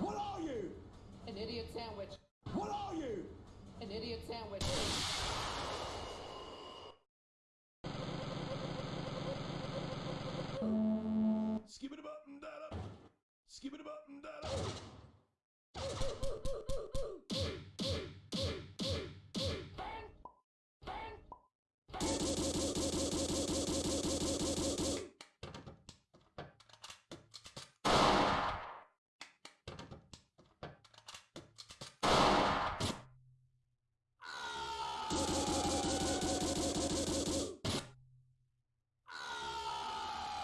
What are you? An idiot sandwich. What are you? An idiot sandwich. Skip it up and da. Skip it up and da. ハハハハ!